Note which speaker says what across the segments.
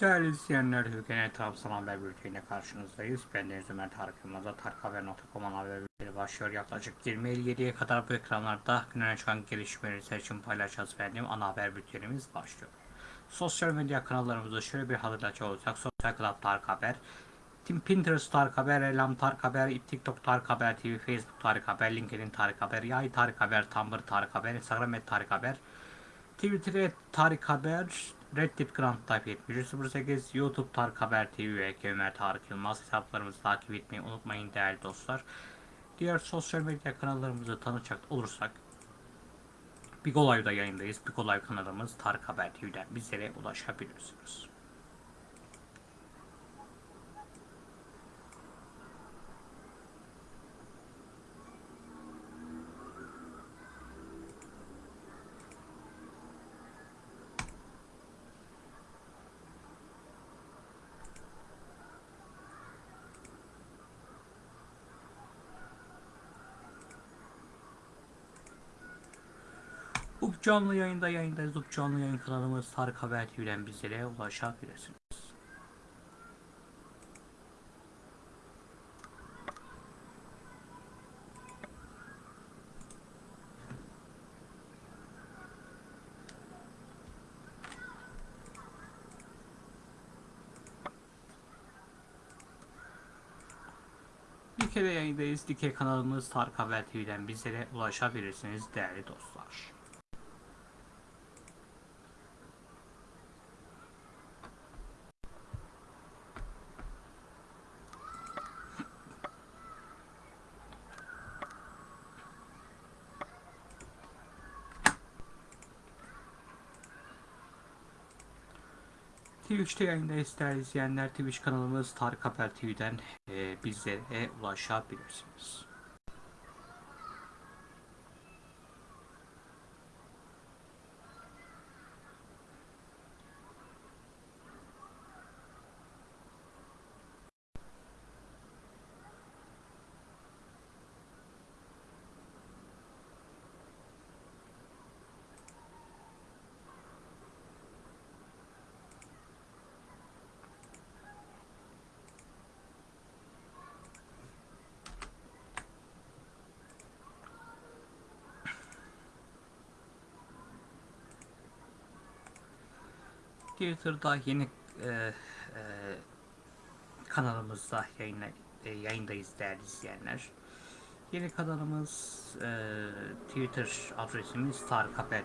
Speaker 1: Değerli izleyenler, Hürgen Trabzon Haber Bülteni'ne karşınızdayız. Ben Deniz Ömer Tarık Yılmaz'a Tarikhaber.com'un haber bülteni başlıyor. Yaklaşık 20.57'ye kadar bu ekranlarda güne çıkan gelişmeleri seçim paylaşacağız efendim. Ana haber bültenimiz başlıyor. Sosyal medya kanallarımızda şöyle bir hatırlatacak olursak Sosyal Club Tarık Haber, Pinterest Tarık Haber, Elam Tarık Haber, TikTok Tarık Haber TV, Facebook Tarık Haber, LinkedIn Tarık Haber, Yay Tarık Haber, Tumblr Tarık Haber, Instagram Tarık Haber, Twitter et Tarık Haber, Reddit Grand Type 7308, YouTube Tarık Haber TV ve Ömer Tarık Yılmaz hesaplarımızı takip etmeyi unutmayın değerli dostlar. Diğer sosyal medya kanallarımızı tanıcak olursak Big Olay'da yayındayız. Big Olay kanalımız Tarık Haber TV'den bizlere ulaşabilirsiniz. Canlı yayında yayındayız. Canlı yayın kanalımız Tarık Haber TV'den bizlere ulaşabilirsiniz. Dike'de yayındayız. Dike kanalımız Tarık Haber TV'den bizlere ulaşabilirsiniz değerli dostlar. Twitch'te yayındayız değerli izleyenler. Twitch kanalımız Tarık Haber TV'den e, bizlere ulaşabilirsiniz. Twitter'da yeni e, e, kanalımızda yayına, e, yayındayız değerli izleyenler. Yeni kanalımız e, Twitter adresimiz Tarık Haber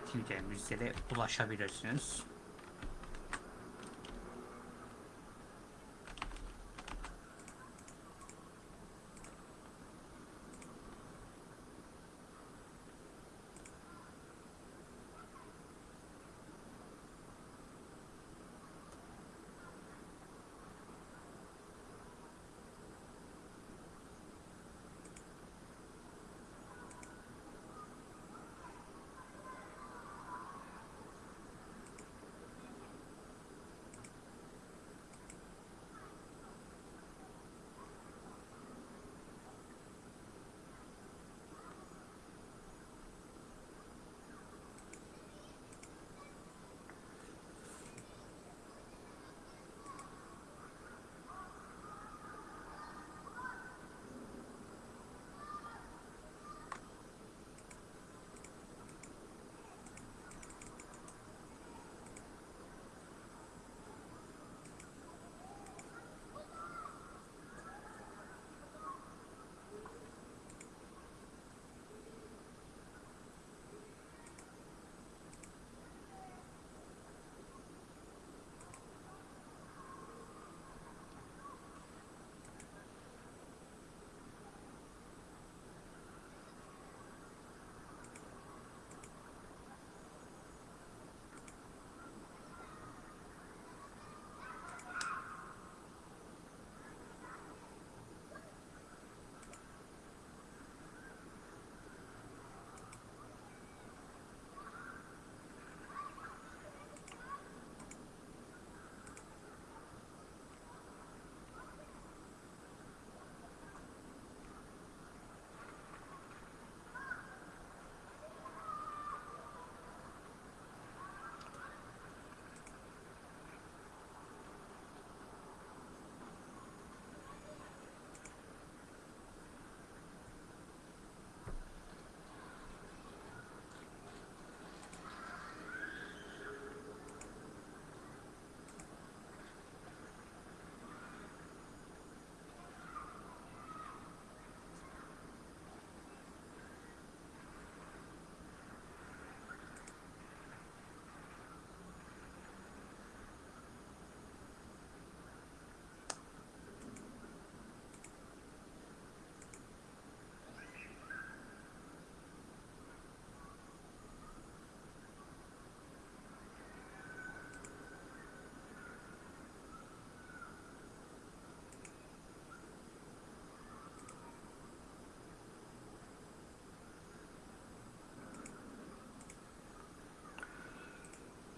Speaker 1: bizlere ulaşabilirsiniz.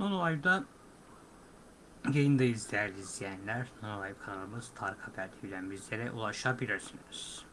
Speaker 1: Nonolive'da yayındayız değerli izleyenler. Nonolive kanalımız Tarık Haber TV'den bizlere ulaşabilirsiniz.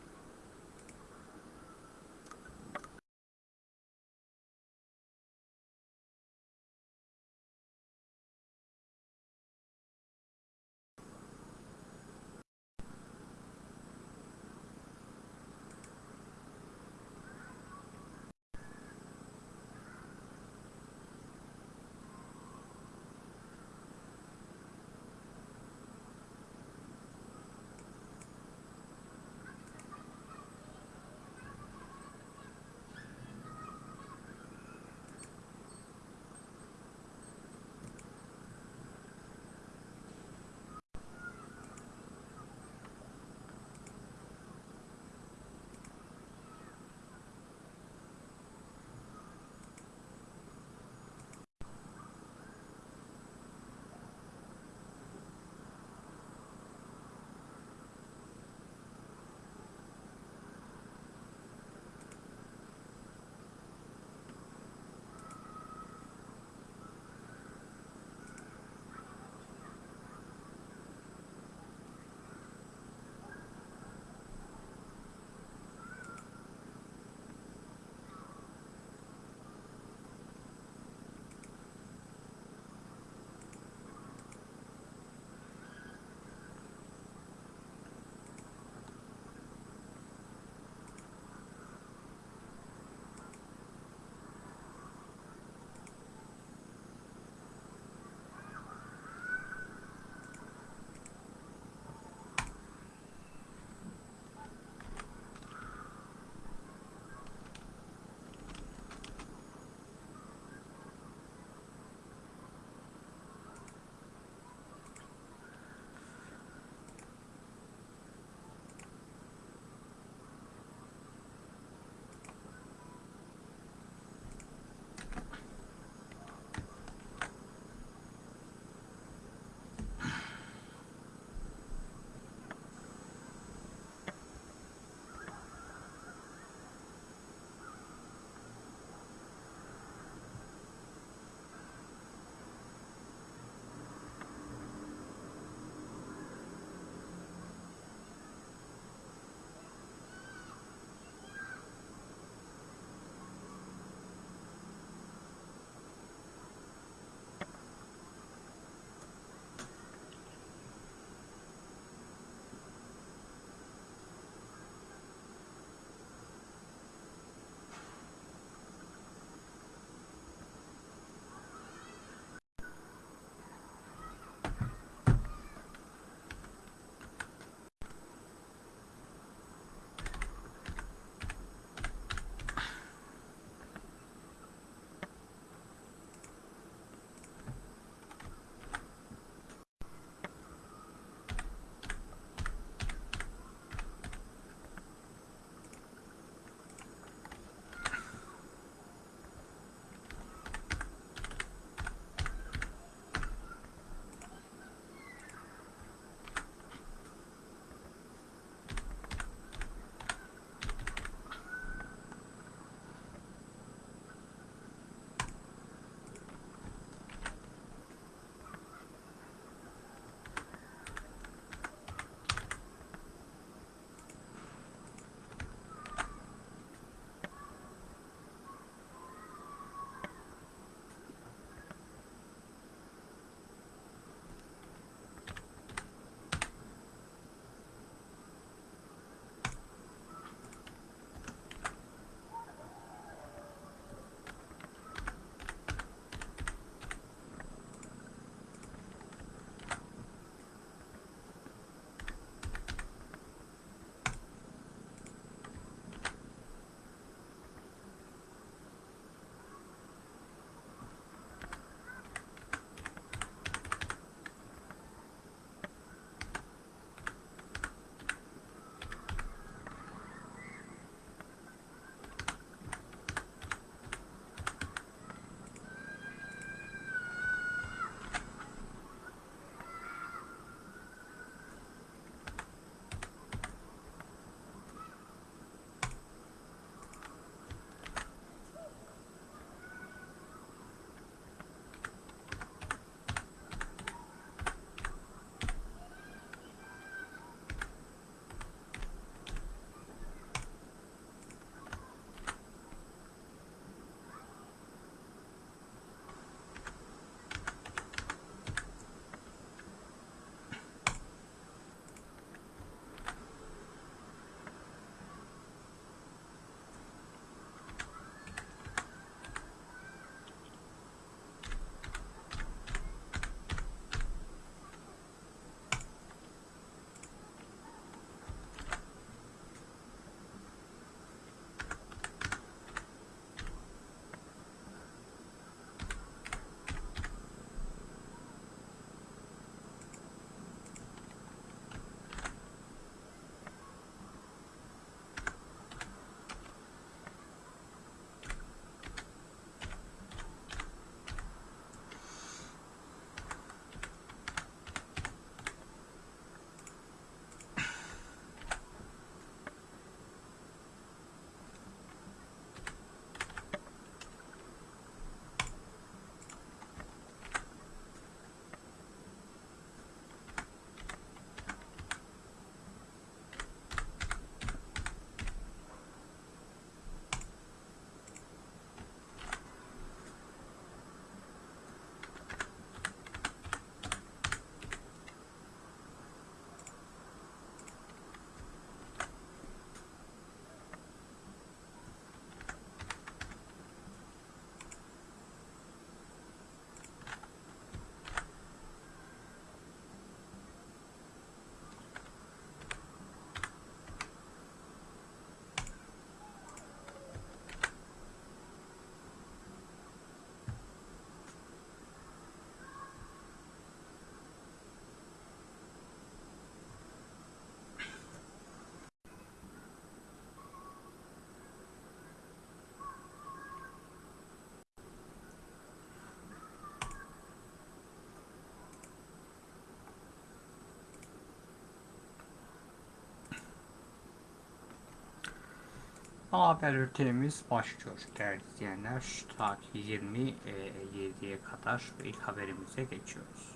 Speaker 1: Haber bültenimiz başlıyor değerli izleyenler. Ta ki 27'ye kadar ilk haberimize geçiyoruz.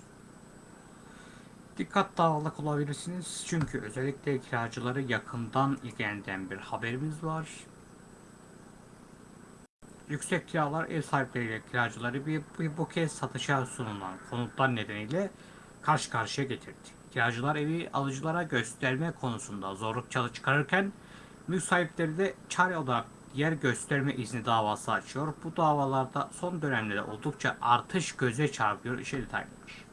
Speaker 1: Dikkat dağılık olabilirsiniz çünkü özellikle kiracıları yakından ilgilendiren bir haberimiz var. Yüksek kiralar ev sahipleriyle kiracıları bir, bir bu kez satışa sunulan konutlar nedeniyle karşı karşıya getirdi. Kiracılar evi alıcılara gösterme konusunda zorluk çalı çıkarırken mülk de çare olarak yer gösterme izni davası açıyor. Bu davalarda son dönemde de oldukça artış göze çarpıyor. İşe detaylıdır.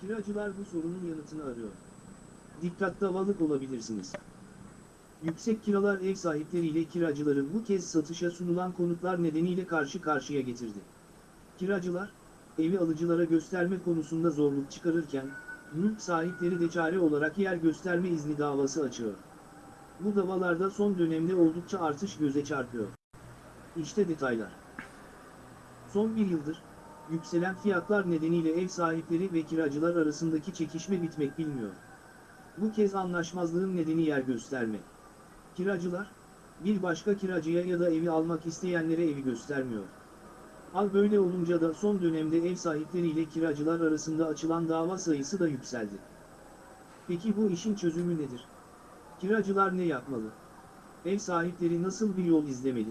Speaker 2: Kiracılar bu sorunun yanıtını arıyor. Dikkat davalık olabilirsiniz. Yüksek kiralar ev sahipleriyle kiracıları bu kez satışa sunulan konutlar nedeniyle karşı karşıya getirdi. Kiracılar, evi alıcılara gösterme konusunda zorluk çıkarırken, mülk sahipleri de çare olarak yer gösterme izni davası açıyor. Bu davalarda son dönemde oldukça artış göze çarpıyor. İşte detaylar. Son bir yıldır, yükselen fiyatlar nedeniyle ev sahipleri ve kiracılar arasındaki çekişme bitmek bilmiyor. Bu kez anlaşmazlığın nedeni yer gösterme. Kiracılar, bir başka kiracıya ya da evi almak isteyenlere evi göstermiyor. Al böyle olunca da son dönemde ev sahipleriyle kiracılar arasında açılan dava sayısı da yükseldi. Peki bu işin çözümü nedir? Kiracılar ne yapmalı? Ev sahipleri nasıl bir yol izlemeli?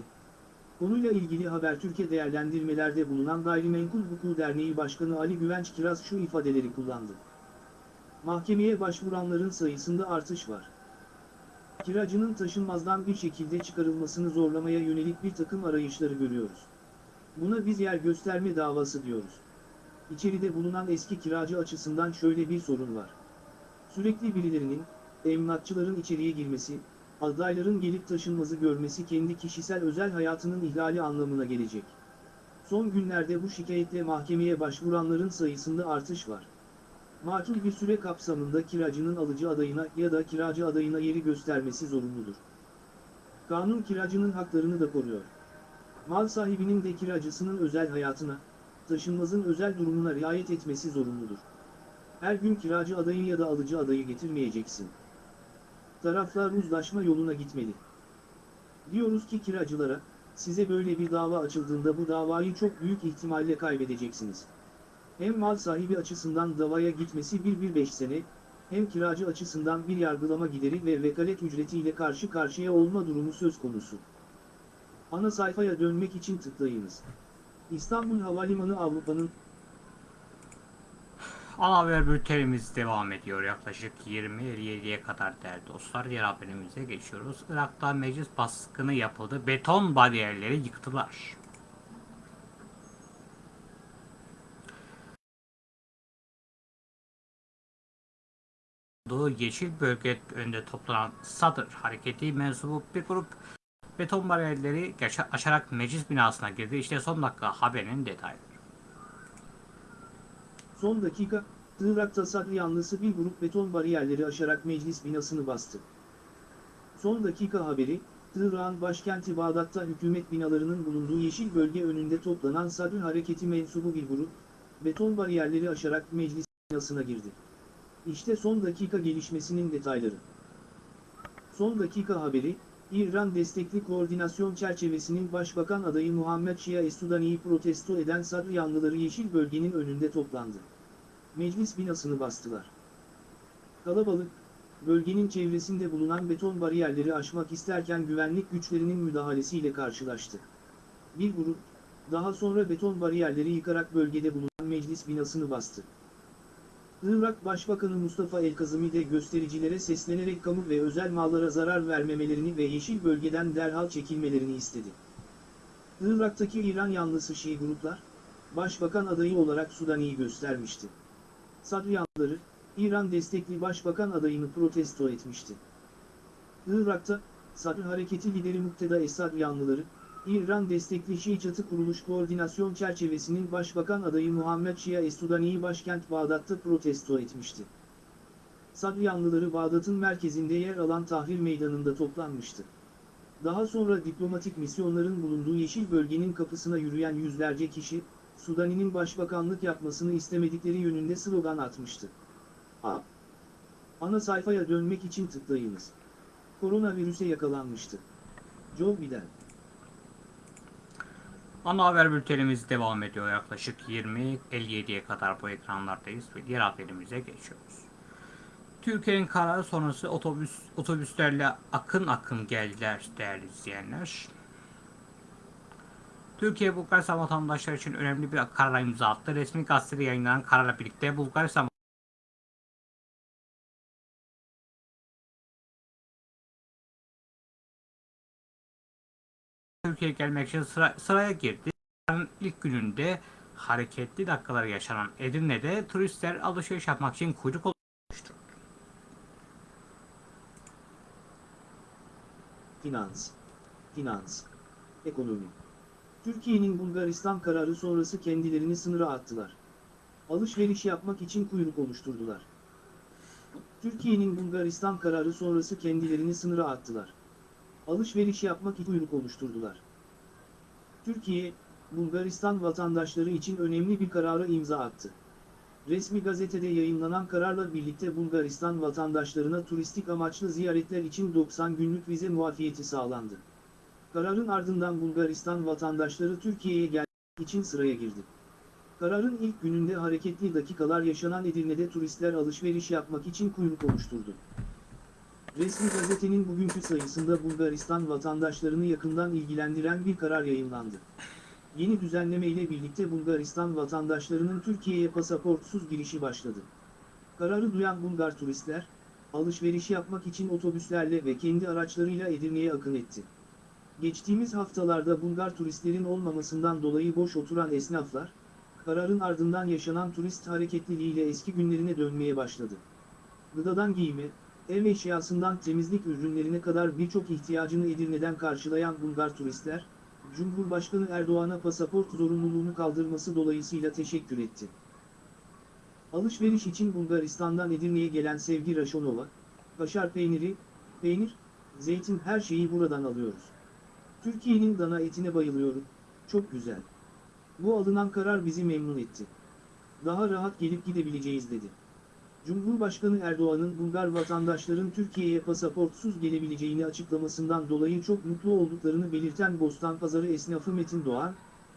Speaker 2: Konuyla ilgili Habertürk'e değerlendirmelerde bulunan Gayrimenkul Hukuku Derneği Başkanı Ali Güvenç Kiraz şu ifadeleri kullandı. Mahkemeye başvuranların sayısında artış var. Kiracının taşınmazdan bir şekilde çıkarılmasını zorlamaya yönelik bir takım arayışları görüyoruz. Buna biz yer gösterme davası diyoruz. İçeride bulunan eski kiracı açısından şöyle bir sorun var. Sürekli birilerinin, emlakçıların içeriye girmesi, adayların gelip taşınmazı görmesi kendi kişisel özel hayatının ihlali anlamına gelecek. Son günlerde bu şikayetle mahkemeye başvuranların sayısında artış var. Makul bir süre kapsamında kiracının alıcı adayına ya da kiracı adayına yeri göstermesi zorunludur. Kanun kiracının haklarını da koruyor. Mal sahibinin de kiracısının özel hayatına, taşınmazın özel durumuna riayet etmesi zorunludur. Her gün kiracı adayı ya da alıcı adayı getirmeyeceksin. Taraflar uzlaşma yoluna gitmeli. Diyoruz ki kiracılara, size böyle bir dava açıldığında bu davayı çok büyük ihtimalle kaybedeceksiniz. Hem mal sahibi açısından davaya gitmesi 1-1-5 sene, hem kiracı açısından bir yargılama gideri ve vekalet ücretiyle karşı karşıya olma durumu söz konusu. Ana sayfaya dönmek için tıklayınız. İstanbul Havalimanı Avrupa'nın
Speaker 1: Ana haber bültenimiz devam ediyor. Yaklaşık 27'ye kadar değerli dostlar. Diğer haberimize geçiyoruz. Irak'ta meclis baskını yapıldı. Beton bariyerleri yıktılar. Yeşil Bölge önünde toplanan Sadır Hareketi mensubu bir grup beton bariyerleri aşarak meclis binasına girdi. İşte son dakika haberinin detayları.
Speaker 2: son dakika, Irak'ta Sadr yanlısı bir grup beton bariyerleri aşarak meclis binasını bastı. Son dakika haberi, Irak'ın başkenti Bağdat'ta hükümet binalarının bulunduğu yeşil bölge önünde toplanan Sadr hareketi mensubu bir grup, beton bariyerleri aşarak meclis binasına girdi. İşte son dakika gelişmesinin detayları. Son dakika haberi, İran destekli koordinasyon çerçevesinin Başbakan adayı Muhammed Şia Esudani'yi protesto eden Sadr yanlıları yeşil bölgenin önünde toplandı. Meclis binasını bastılar. Kalabalık, bölgenin çevresinde bulunan beton bariyerleri aşmak isterken güvenlik güçlerinin müdahalesiyle karşılaştı. Bir grup, daha sonra beton bariyerleri yıkarak bölgede bulunan meclis binasını bastı. Irak Başbakanı Mustafa El-Kazimi de göstericilere seslenerek kamu ve özel mallara zarar vermemelerini ve yeşil bölgeden derhal çekilmelerini istedi. Irak'taki İran yanlısı Şii gruplar, Başbakan adayı olarak Sudani'yi göstermişti. Sadr yanlıları, İran destekli Başbakan adayını protesto etmişti. Irak'ta, Sadr Hareketi lideri Mukteda Esad yanlıları, İran destekli Çatı Kuruluş Koordinasyon Çerçevesi'nin Başbakan adayı Muhammed Şia Esudani'yi başkent Bağdat'ta protesto etmişti. Sadr yanlıları Bağdat'ın merkezinde yer alan Tahrir Meydanı'nda toplanmıştı. Daha sonra diplomatik misyonların bulunduğu yeşil bölgenin kapısına yürüyen yüzlerce kişi, Sudani'nin başbakanlık yapmasını istemedikleri yönünde slogan atmıştı. A. Ana sayfaya dönmek için tıklayınız. Koronavirüse yakalanmıştı. Joe Biden.
Speaker 1: Ana haber bültenimiz devam ediyor. Yaklaşık 20.57'ye kadar bu ekranlardayız ve diğer haberimize geçiyoruz. Türkiye'nin kararı sonrası otobüs otobüslerle akın akın geldiler değerli izleyenler. Türkiye Bulgaristan vatandaşları için önemli bir karara imza attı. Resmi gazetede yayınlanan kararla birlikte Bulgaristan Türkiye'ye gelmek için sıra, sıraya girdi. Kararın ilk gününde hareketli dakikalar yaşanan Edirne'de turistler alışveriş yapmak için kuyruk oluştu.
Speaker 2: Finans. Finans. Ekonomi. Türkiye'nin Bulgaristan kararı sonrası kendilerini sınıra attılar. Alışveriş yapmak için kuyruk oluşturdular. Türkiye'nin Bulgaristan kararı sonrası kendilerini sınıra attılar. Alışveriş yapmak için kuyruk oluşturdular. Türkiye, Bulgaristan vatandaşları için önemli bir karara imza attı. Resmi gazetede yayınlanan kararla birlikte Bulgaristan vatandaşlarına turistik amaçlı ziyaretler için 90 günlük vize muafiyeti sağlandı. Kararın ardından Bulgaristan vatandaşları Türkiye'ye gelmek için sıraya girdi. Kararın ilk gününde hareketli dakikalar yaşanan Edirne'de turistler alışveriş yapmak için kuyruk oluşturdu. Resmi gazetenin bugünkü sayısında Bulgaristan vatandaşlarını yakından ilgilendiren bir karar yayınlandı. Yeni düzenleme ile birlikte Bulgaristan vatandaşlarının Türkiye'ye pasaportsuz girişi başladı. Kararı duyan Bulgar turistler, alışveriş yapmak için otobüslerle ve kendi araçlarıyla Edirne'ye akın etti. Geçtiğimiz haftalarda Bulgar turistlerin olmamasından dolayı boş oturan esnaflar, kararın ardından yaşanan turist hareketliliğiyle eski günlerine dönmeye başladı. Gıdadan giyime, ev eşyasından temizlik ürünlerine kadar birçok ihtiyacını Edirne'den karşılayan Bulgar turistler, Cumhurbaşkanı Erdoğan'a pasaport zorunluluğunu kaldırması dolayısıyla teşekkür etti. Alışveriş için Bulgaristan'dan Edirne'ye gelen Sevgi Raşonova, kaşar peyniri, peynir, zeytin her şeyi buradan alıyoruz. Türkiye'nin dana etine bayılıyorum, çok güzel. Bu alınan karar bizi memnun etti. Daha rahat gelip gidebileceğiz dedi. Cumhurbaşkanı Erdoğan'ın Bulgar vatandaşların Türkiye'ye pasaportsuz gelebileceğini açıklamasından dolayı çok mutlu olduklarını belirten Bostanpazarı esnafı Metin Doğan,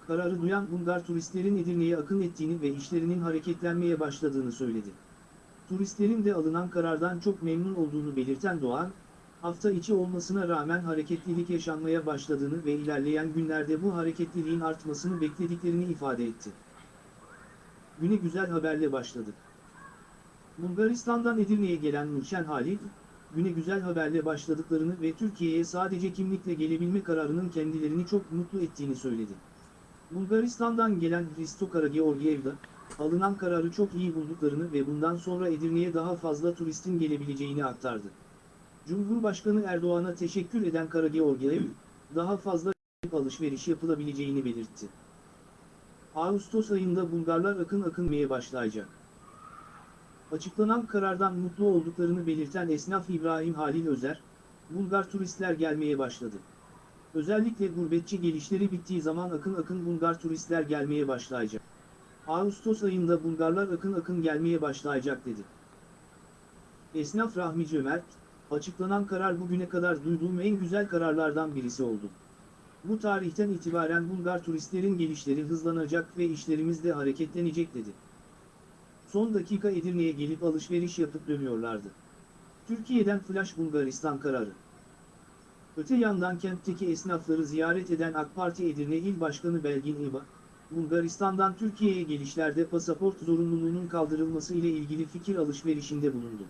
Speaker 2: kararı duyan Bulgar turistlerin Edirne'ye akın ettiğini ve işlerinin hareketlenmeye başladığını söyledi. Turistlerin de alınan karardan çok memnun olduğunu belirten Doğan, hafta içi olmasına rağmen hareketlilik yaşanmaya başladığını ve ilerleyen günlerde bu hareketliliğin artmasını beklediklerini ifade etti. Güne güzel haberle başladık. Bulgaristan'dan Edirne'ye gelen Nurşen Halil, güne güzel haberle başladıklarını ve Türkiye'ye sadece kimlikle gelebilme kararının kendilerini çok mutlu ettiğini söyledi. Bulgaristan'dan gelen Hristo Karageorgiev'da, alınan kararı çok iyi bulduklarını ve bundan sonra Edirne'ye daha fazla turistin gelebileceğini aktardı. Cumhurbaşkanı Erdoğan'a teşekkür eden Karageorgiev, daha fazla alışveriş yapılabileceğini belirtti. Ağustos ayında Bulgarlar akın akınmaya başlayacak. Açıklanan karardan mutlu olduklarını belirten esnaf İbrahim Halil Özer, Bulgar turistler gelmeye başladı. Özellikle gurbetçi gelişleri bittiği zaman akın akın Bulgar turistler gelmeye başlayacak. Ağustos ayında Bulgarlar akın akın gelmeye başlayacak dedi. Esnaf Rahmi Cömert, açıklanan karar bugüne kadar duyduğum en güzel kararlardan birisi oldu. Bu tarihten itibaren Bulgar turistlerin gelişleri hızlanacak ve işlerimiz de hareketlenecek dedi. Son dakika Edirne'ye gelip alışveriş yapıp dönüyorlardı. Türkiye'den Flash Bulgaristan kararı. Öte yandan kentteki esnafları ziyaret eden AK Parti Edirne İl Başkanı Belgin İba, Bulgaristan'dan Türkiye'ye gelişlerde pasaport zorunluluğunun kaldırılması ile ilgili fikir alışverişinde bulundu.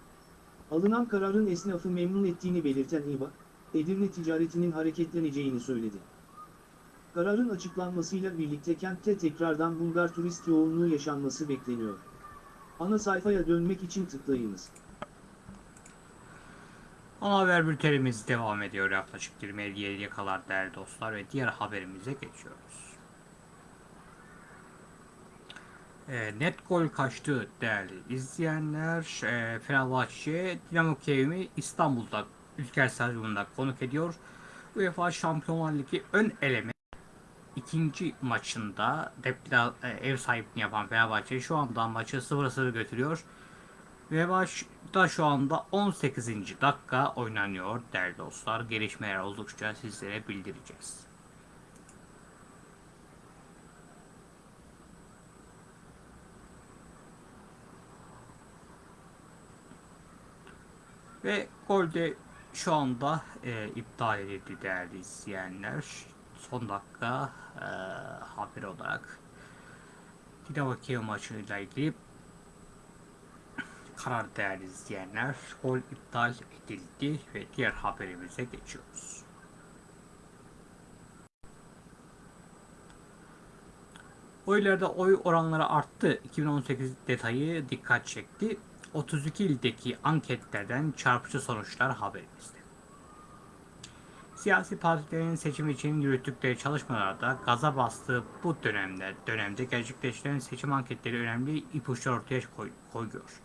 Speaker 2: Alınan kararın esnafı memnun ettiğini belirten İba, Edirne ticaretinin hareketleneceğini söyledi. Kararın açıklanmasıyla birlikte kentte tekrardan Bulgar turist yoğunluğu yaşanması bekleniyor. Ana sayfaya dönmek için tıklayınız.
Speaker 1: Ana haber bültenimiz devam ediyor. Yaklaşık 27'ye kadar değerli dostlar ve diğer haberimize geçiyoruz. E, net gol kaçtı değerli izleyenler. E, Fenerbahçe Dinamo Kiev'i İstanbul'da Ülker Stadyumunda konuk ediyor. UEFA Şampiyonlar Ligi ön eleme ikinci maçında depla, e, ev sahipliğini yapan Fenerbahçe şu anda maçı 0-0 götürüyor. Ve başta şu anda 18. dakika oynanıyor değerli dostlar. Gelişmeler oldukça sizlere bildireceğiz. Ve golde şu anda e, iptal edildi değerli izleyenler. Son dakika e, haber olarak Dinamo Kiev maçıyla ilgili karar değerli izleyenler. Gol iptal edildi ve diğer haberimize geçiyoruz. Oylarda oy oranları arttı. 2018 detayı dikkat çekti. 32 ildeki anketlerden çarpıcı sonuçlar haberimizde. Siyasi partilerin seçim için yürüttükleri çalışmalarda gaza bastığı bu dönemde dönemde gerçekleştiren seçim anketleri önemli ipuçları ortaya koy, koyuyor.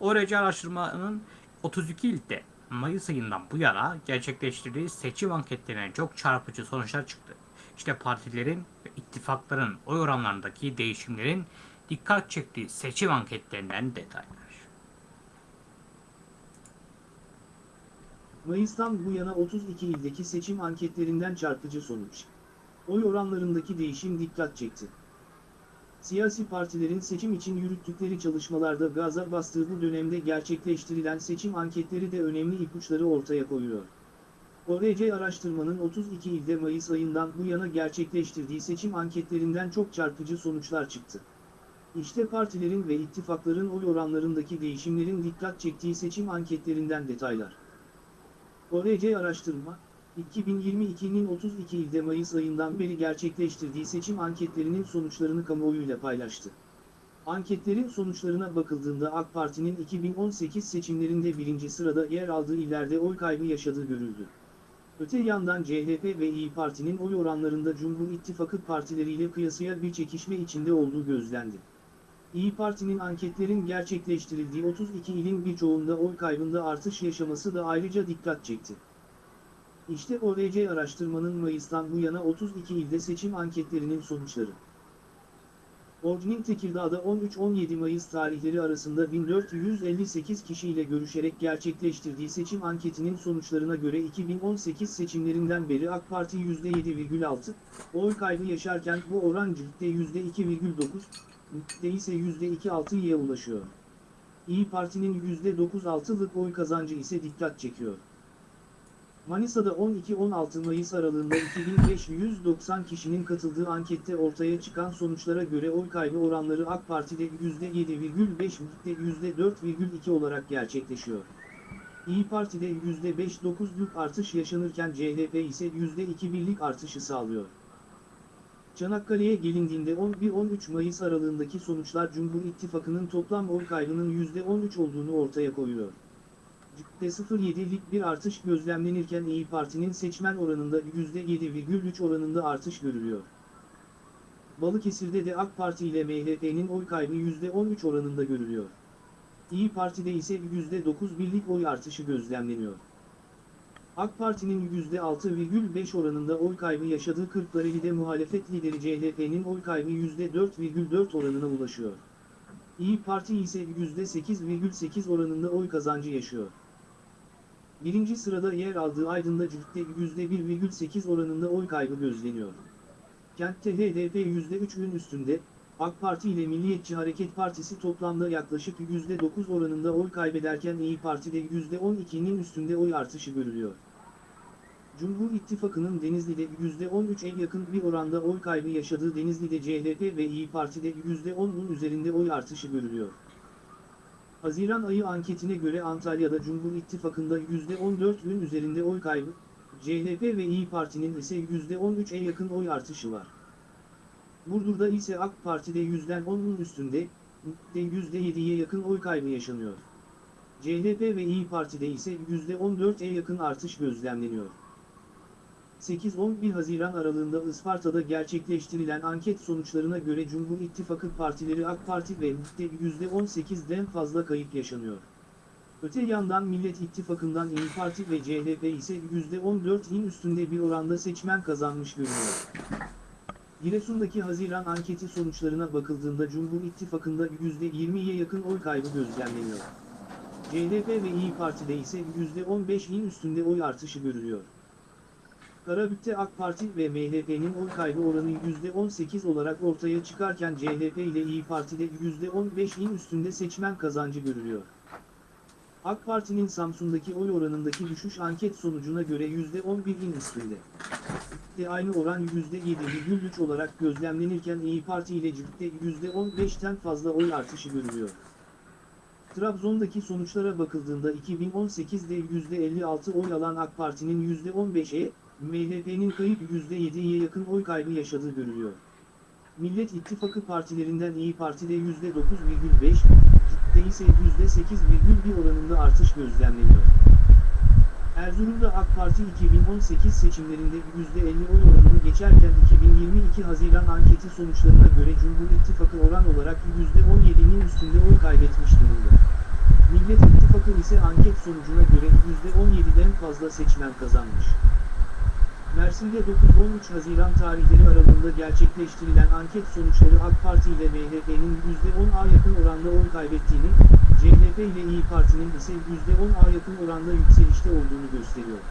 Speaker 1: ORC araştırmanın 32 ilde Mayıs ayından bu yana gerçekleştirdiği seçim anketlerine çok çarpıcı sonuçlar çıktı. İşte partilerin ve ittifakların oy oranlarındaki değişimlerin dikkat çektiği seçim anketlerinden detaylar.
Speaker 2: Mayıs'tan bu yana 32 ildeki seçim anketlerinden çarpıcı sonuç. Oy oranlarındaki değişim dikkat çekti. Siyasi partilerin seçim için yürüttükleri çalışmalarda gaza bastığı bu dönemde gerçekleştirilen seçim anketleri de önemli ipuçları ortaya koyuyor. ORC araştırmanın 32 ilde Mayıs ayından bu yana gerçekleştirdiği seçim anketlerinden çok çarpıcı sonuçlar çıktı. İşte partilerin ve ittifakların oy oranlarındaki değişimlerin dikkat çektiği seçim anketlerinden detaylar. ORC araştırma, 2022'nin 32 ilde Mayıs ayından beri gerçekleştirdiği seçim anketlerinin sonuçlarını kamuoyuyla paylaştı. Anketlerin sonuçlarına bakıldığında AK Parti'nin 2018 seçimlerinde birinci sırada yer aldığı illerde oy kaybı yaşadığı görüldü. Öte yandan CHP ve İyi Parti'nin oy oranlarında Cumhur İttifakı partileriyle kıyasıya bir çekişme içinde olduğu gözlendi. İyi Parti'nin anketlerin gerçekleştirildiği 32 ilin birçoğunda oy kaybında artış yaşaması da ayrıca dikkat çekti. İşte ORC araştırmanın Mayıs'tan bu yana 32 ilde seçim anketlerinin sonuçları. Ordu'nun Tekirdağ'da 13-17 Mayıs tarihleri arasında 1458 kişiyle görüşerek gerçekleştirdiği seçim anketinin sonuçlarına göre 2018 seçimlerinden beri AK Parti %7,6, oy kaybı yaşarken bu oran ciltte %2,9, MİT'te ise %2,6'ya ulaşıyor. İyi Parti'nin %9,6'lık oy kazancı ise dikkat çekiyor. Manisa'da 12-16 Mayıs aralığında 2590 kişinin katıldığı ankette ortaya çıkan sonuçlara göre oy kaybı oranları AK Parti'de %7,5 MİT'te %4,2 olarak gerçekleşiyor. İyi Parti'de %5,9'luk artış yaşanırken CHP ise %2,1'lik artışı sağlıyor. Çanakkale'ye gelindiğinde 11-13 Mayıs aralığındaki sonuçlar Cumhur İttifakı'nın toplam oy kaybının %13 olduğunu ortaya koyuyor. %0,7'lik bir artış gözlemlenirken İyi Parti'nin seçmen oranında %7,3 oranında artış görülüyor. Balıkesir'de de AK Parti ile MHP'nin oy kaybı %13 oranında görülüyor. İyi Parti'de ise %9,1'lik oy artışı gözlemleniyor. AK Parti'nin %6,5 oranında oy kaybı yaşadığı Kırklareli'de muhalefet lideri CHP'nin oy kaybı %4,4 oranına ulaşıyor. İyi Parti ise %8,8 oranında oy kazancı yaşıyor. Birinci sırada yer aldığı Aydın'da Cüht'te %1,8 oranında oy kaybı gözleniyor. Kent'te HDP %3'ün üstünde, AK Parti ile Milliyetçi Hareket Partisi toplamda yaklaşık %9 oranında oy kaybederken İyi Parti'de %12'nin üstünde oy artışı görülüyor. Cumhur İttifakı'nın Denizli'de %13'e yakın bir oranda oy kaybı yaşadığı Denizli'de CHP ve İyi Parti'de %10'un üzerinde oy artışı görülüyor. Haziran ayı anketine göre Antalya'da Cumhur İttifakı'nda %14'ün üzerinde oy kaybı, CHP ve İyi Parti'nin ise %13'e yakın oy artışı var. Burdur'da ise AK Parti'de %10'un üstünde, de %7'ye yakın oy kaybı yaşanıyor. CHP ve İyi Parti'de ise %14'e yakın artış gözlemleniyor. 8-11 Haziran aralığında Isparta'da gerçekleştirilen anket sonuçlarına göre Cumhur İttifakı partileri AK Parti ve MİT'te %18'den fazla kayıp yaşanıyor. Öte yandan Millet İttifakı'ndan İyi Parti ve CHP ise %14'in üstünde bir oranda seçmen kazanmış görünüyor. Giresun'daki Haziran anketi sonuçlarına bakıldığında Cumhur İttifakı'nda %20'ye yakın oy kaybı gözlemleniyor. CHP ve İyi Parti'de ise %15'in üstünde oy artışı görülüyor. Karabük'te AK Parti ve MHP'nin oy kaybı oranı %18 olarak ortaya çıkarken CHP ile İyi Parti'de %15'in üstünde seçmen kazancı görülüyor. AK Parti'nin Samsun'daki oy oranındaki düşüş anket sonucuna göre %11'in üstünde. De aynı oran %7,3 olarak gözlemlenirken İyi Parti ile CİP'te %15'ten fazla oy artışı görülüyor. Trabzon'daki sonuçlara bakıldığında 2018'de %56 oy alan AK Parti'nin %15'e, MHP'nin kayıp %7'ye yakın oy kaybı yaşadığı görülüyor. Millet İttifakı partilerinden İyi Parti'de %9,5, CİP'te ise %8,1 oranında artış gözlemleniyor. Erzurum'da AK Parti 2018 seçimlerinde %50 oy oranını geçerken 2022 Haziran anketi sonuçlarına göre Cumhur İttifakı oran olarak %17'nin üstünde oy kaybetmiş durumda. Millet İttifakı ise anket sonucuna göre %17'den fazla seçmen kazanmış. Mersin'de 9-13 Haziran tarihleri aralığında gerçekleştirilen anket sonuçları AK Parti ile MHP'nin %10'a yakın oranda oy kaybettiğini, CHP ile İyi Parti'nin ise %10'a yakın oranda yükselişte olduğunu gösteriyor.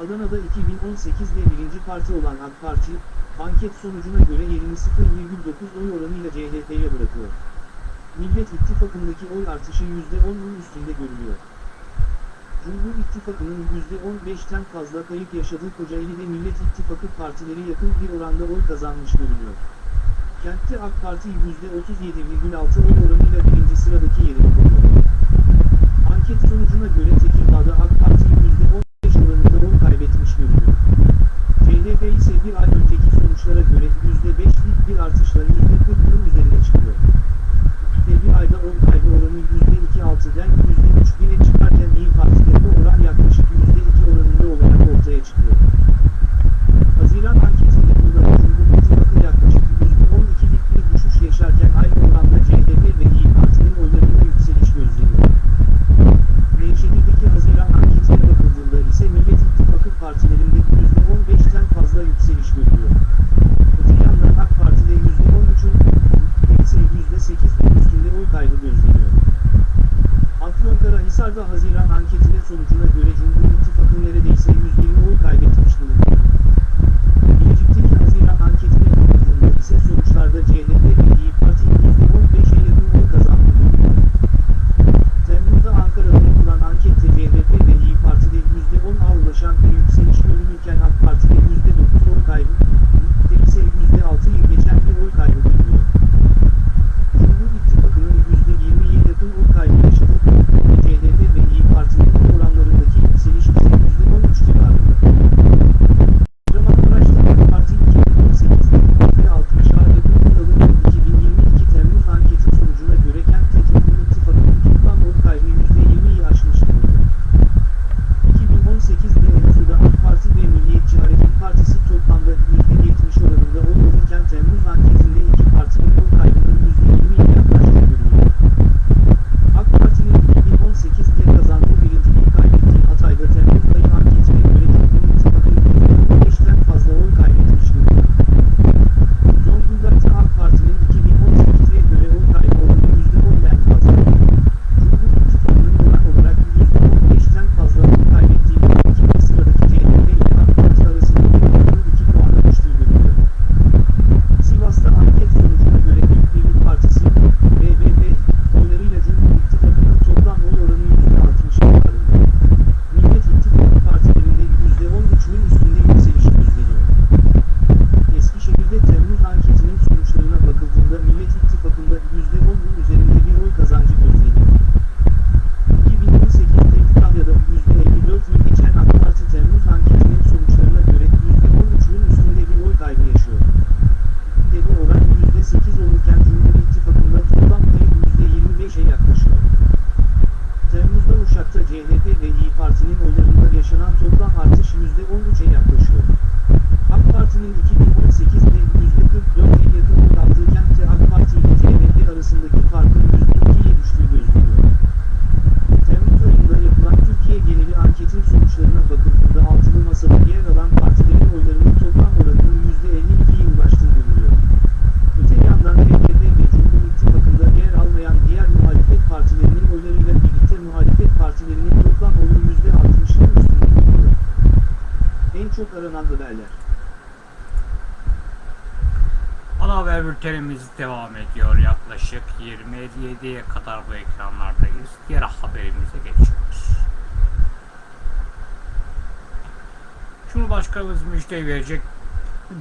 Speaker 2: Adana'da 2018'de birinci parti olan AK Parti, anket sonucuna göre yerini 0,9 oy oranıyla CHP'ye bırakıyor. Millet İttifakı'ndaki oy artışı %10'un üstünde görülüyor. Cumhur İttifakı'nın %15'ten fazla kayıp yaşadığı Kocaeli'de Millet İttifakı partileri yakın bir oranda oy kazanmış görünüyor. Kentte AK Parti %37,6 oy oranıyla birinci sıradaki yerini koruyor. Anket sonucuna göre Tekirdağ'da AK Parti %15 oranında oy kaybetmiş görünüyor. CHP ise bir ay önceki sonuçlara göre %5'lik bir artışla %40'ın üzerine çıkıyor. Ve bir ayda oy kaybı oranı %2,6'den %3,1'e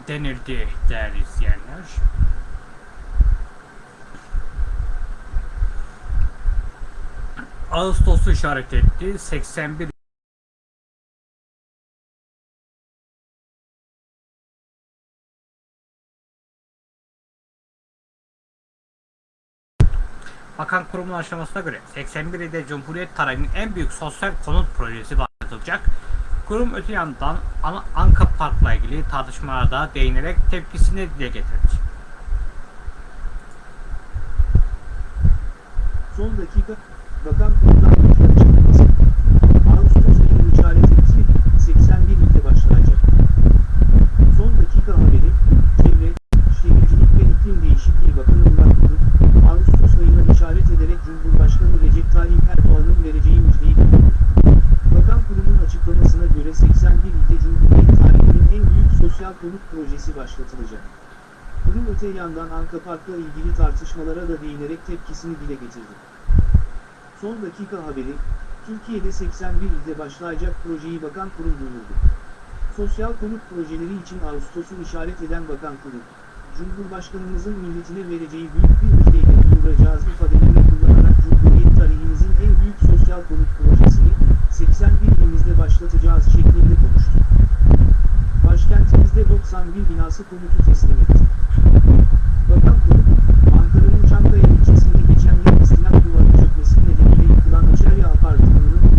Speaker 1: denildi değerli izleyenler. Ağustos'u işaret etti. 81 Bakan kurumun açıklamasına göre 81 ilde Cumhuriyet tarihinin en büyük sosyal konut projesi başlatılacak. Kurum öte yandan An- Anka Park'la ilgili tartışmalarda değinerek tepkisini dile getirdi.
Speaker 2: Son dakika, açıklaması. Ağustos ayı etti, 81 ilde başlayacak. Son dakika haberi, Çevre, Şehircilik ve İklim Değişikliği Bakanı Murat Kurum, Ağustos ayına işaret ederek Cumhurbaşkanı Recep Tayyip Erdoğan'ın vereceği müjdeyi duyurdu. Açıklamasına göre 81 ilde Cumhuriyet tarihinin en büyük sosyal konut projesi başlatılacak. Kurum öte yandan Anka Park'la ilgili tartışmalara da değinerek tepkisini dile getirdi. Son dakika haberi, Türkiye'de 81 ilde başlayacak projeyi Bakan Kurum duyurdu. Sosyal konut projeleri için Ağustos'u işaret eden Bakan Kurum, Cumhurbaşkanımızın milletine vereceği büyük bir müjdeyle duyuracağız ifadelerini kullanarak Cumhuriyet tarihimizin en büyük sosyal konut projesini 81 ilimizde başlatacağız şeklinde konuştu. Başkentimizde 91 binası konutu teslim etti. Bakan Kurum, Ankara'nın Çankaya ilçesinde geçen yıl istinaf duvarı çökmesi nedeniyle yıkılan Açarya Apartmanı'nın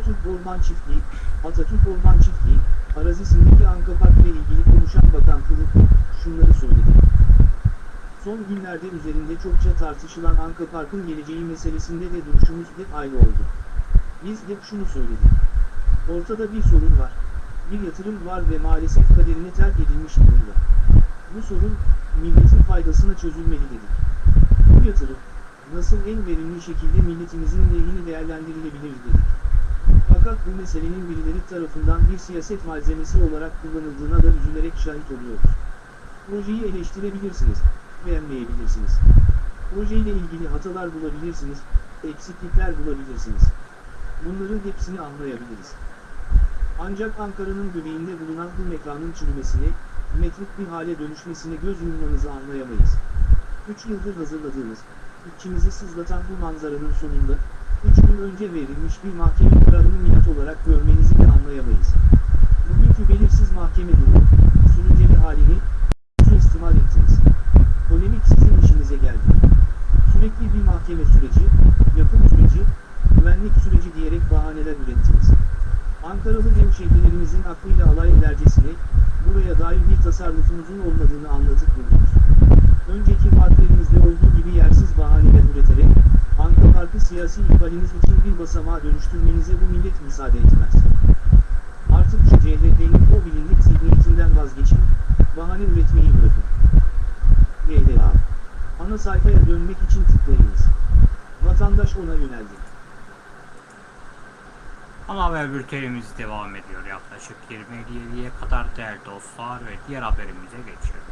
Speaker 2: Atatürk Orman Çiftliği, Atatürk Orman Çiftliği, arazisindeki Anka Park ile ilgili konuşan Bakan Kurum, şunları söyledi. Son günlerde üzerinde çokça tartışılan Anka Park'ın geleceği meselesinde de duruşumuz hep aynı oldu. Biz hep şunu söyledik. Ortada bir sorun var. Bir yatırım var ve maalesef kaderine terk edilmiş durumda. Bu sorun, milletin faydasına çözülmeli dedik. Bu yatırım, nasıl en verimli şekilde milletimizin lehine değerlendirilebilir dedik. Fakat bu meselenin birileri tarafından bir siyaset malzemesi olarak kullanıldığına da üzülerek şahit oluyoruz. Projeyi eleştirebilirsiniz. beğenmeyebilirsiniz. Projeyle ilgili hatalar bulabilirsiniz, eksiklikler bulabilirsiniz. Bunların hepsini anlayabiliriz. Ancak Ankara'nın göbeğinde bulunan bu mekanın çürümesine, metrik bir hale dönüşmesine göz yummanızı anlayamayız. 3 yıldır hazırladığımız, içimizi sızlatan bu manzaranın sonunda, 3 gün önce verilmiş bir mahkeme kararını minnet olarak görmenizi de anlayamayız. Bugünkü belirsiz mahkeme durumu, sürünceli halini, suistimal ettiniz. Polemik sizin işinize geldi. Sürekli bir mahkeme süreci, yapım süreci, güvenlik süreci diyerek bahaneler ürettiniz. Ankaralı hemşehrilerimizin aklıyla alay edercesine, buraya dair bir tasarrufunuzun olmadığını anlatıp durdunuz. Önceki vaatlerimizde olduğu gibi yersiz bahaneler üreterek, Anka Parkı siyasi ihbaliniz için bir basamağa dönüştürmenize bu millet müsaade etmez. Artık şu CHP'nin o bilindik zihniyetinden vazgeçin, bahane üretmeyi bırakın. GDA. Ana sayfaya dönmek için tıklayınız. Vatandaş ona yöneldi.
Speaker 1: Ana haber bültenimiz devam ediyor. Yaklaşık 27'ye kadar değerli dostlar ve diğer haberimize geçiyoruz.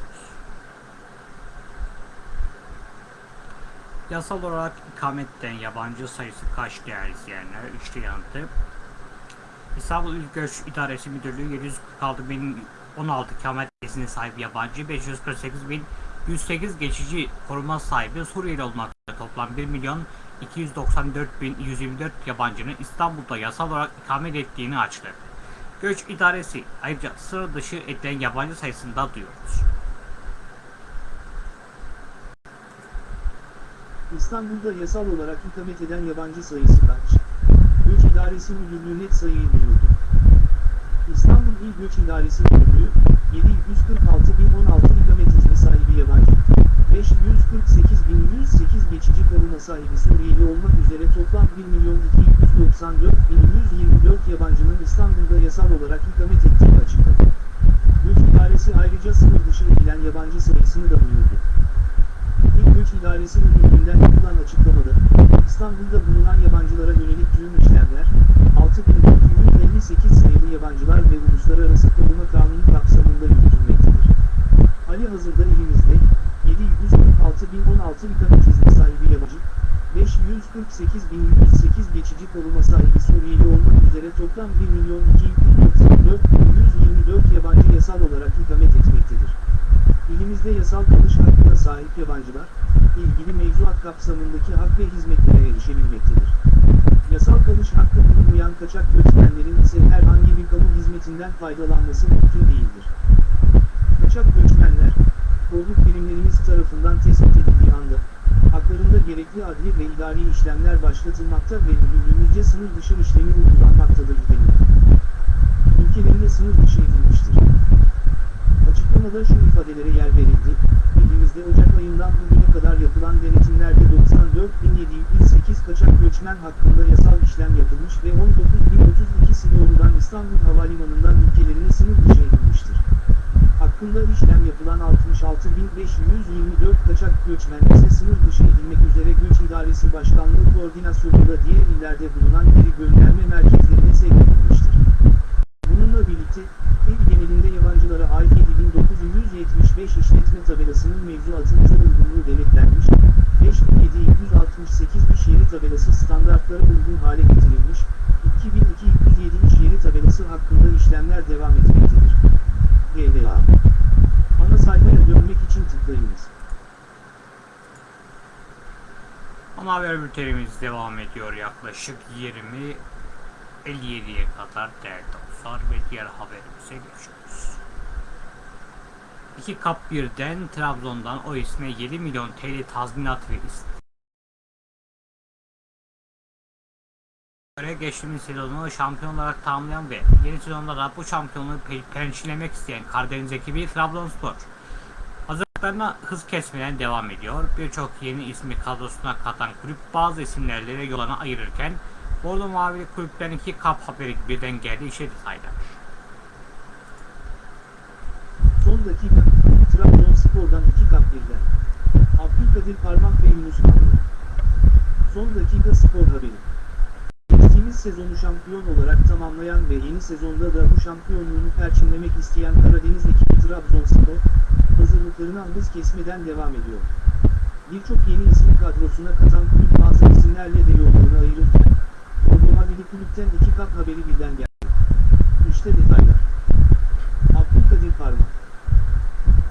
Speaker 1: Yasal olarak ikametten yabancı sayısı kaç değerli izleyenler? İşte yanıtı. İstanbul İl Göç İdaresi Müdürlüğü 746 bin 16 ikamet izni sahibi yabancı 548 bin 108 geçici koruma sahibi Suriyeli olmak üzere toplam 1 milyon 294 bin 124 yabancının İstanbul'da yasal olarak ikamet ettiğini açıkladı. Göç İdaresi ayrıca sıra dışı edilen yabancı sayısını da duyuyoruz.
Speaker 2: İstanbul'da yasal olarak ikamet eden yabancı sayısı kaç? Göç İdaresi Müdürlüğü net sayıyı duyurdu. İstanbul İl Göç İdaresi Müdürlüğü, 746.016 ikamet izni sahibi yabancı, 548.108 geçici koruma sahibi Suriyeli olmak üzere toplam 1.294.124 yabancının İstanbul'da yasal olarak ikamet ettiği açıkladı. Göç İdaresi ayrıca sınır dışı edilen yabancı sayısını da duyurdu. Göç İdaresi Müdürlüğü'nden yapılan açıklamada, İstanbul'da bulunan yabancılara yönelik tüm işlemler, 6458 sayılı yabancılar ve uluslararası koruma kanunu kapsamında yürütülmektedir. Hali hazırda ilimizde, 746.016 ikamet izni sahibi yabancı, 548.108 geçici koruma sahibi Suriyeli olmak üzere toplam 1.294.124 yabancı yasal olarak ikamet etmektedir. İlimizde yasal kalış hakkına sahip yabancılar, ilgili mevzuat kapsamındaki hak ve hizmetlere erişebilmektedir. Yasal kalış hakkı bulunmayan kaçak göçmenlerin ise herhangi bir kamu hizmetinden faydalanması mümkün değildir. Kaçak göçmenler, kolluk birimlerimiz tarafından tespit edildiği anda, haklarında gerekli adli ve idari işlemler başlatılmakta ve müdürlüğümüzce sınır dışı işlemi uygulanmaktadır denildi. Ülkelerine sınır dışı Açıklamada şu ifadelere yer verildi, ilimizde Ocak ayından bugüne kadar yapılan denetimlerde 94.708 kaçak göçmen hakkında yasal işlem yapılmış ve 19.032'si doğrudan İstanbul Havalimanı'ndan ülkelerine sınır dışı edilmiştir. Hakkında işlem yapılan 66.524 kaçak göçmen ise sınır dışı edilmek üzere Göç İdaresi Başkanlığı koordinasyonunda diğer illerde bulunan geri gönderme merkezlerine sevk edilmiştir. Bununla birlikte, il genelinde yabancılara ait 7975 işletme tabelasının mevzuatınca uygunluğu denetlenmiş, 5768 iş yeri tabelası standartlara uygun hale getirilmiş, 2207 iş yeri tabelası hakkında işlemler devam etmektedir. GDA Ana sayfaya dönmek için tıklayınız.
Speaker 1: Ana haber bültenimiz devam ediyor yaklaşık 20 57'ye kadar değerli dostlar ve diğer haberimize geçiyoruz. İki kap birden Trabzon'dan o isme 7 milyon TL tazminat ve göre geçtiğimiz sezonu şampiyon olarak tamamlayan ve yeni sezonda da bu şampiyonluğu pe- pençelemek isteyen Karadeniz ekibi Trabzonspor hazırlıklarına hız kesmeden devam ediyor. Birçok yeni ismi kadrosuna katan kulüp bazı isimlerle yolunu ayırırken Bordo Mavili kulüpten iki kap haberi birden geldi işe detaylar.
Speaker 2: Son dakika, Trabzonspor'dan iki kap birden. Abdülkadir Parmak ve Yunus Nallı. Son dakika spor haberi. Geçtiğimiz sezonu şampiyon olarak tamamlayan ve yeni sezonda da bu şampiyonluğunu perçinlemek isteyen Karadeniz ekibi Trabzonspor, hazırlıklarına hız kesmeden devam ediyor. Birçok yeni ismi kadrosuna katan kulüp bazı isimlerle de yollarını ayırırken, Bodrum Habili Kulüpten iki kap haberi birden geldi. İşte detaylar. Abdülkadir Parmak